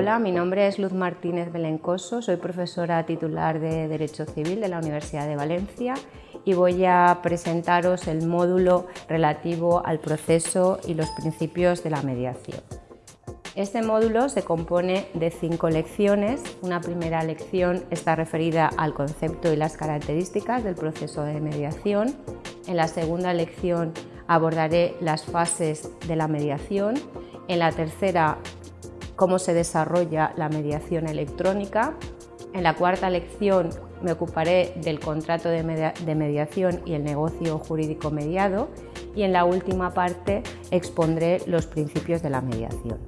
Hola, mi nombre es Luz Martínez Belencoso, soy profesora titular de Derecho Civil de la Universidad de Valencia y voy a presentaros el módulo relativo al proceso y los principios de la mediación. Este módulo se compone de cinco lecciones. Una primera lección está referida al concepto y las características del proceso de mediación. En la segunda lección abordaré las fases de la mediación. En la tercera cómo se desarrolla la mediación electrónica. En la cuarta lección me ocuparé del contrato de, mediación y el negocio jurídico mediado y en la última parte expondré los principios de la mediación.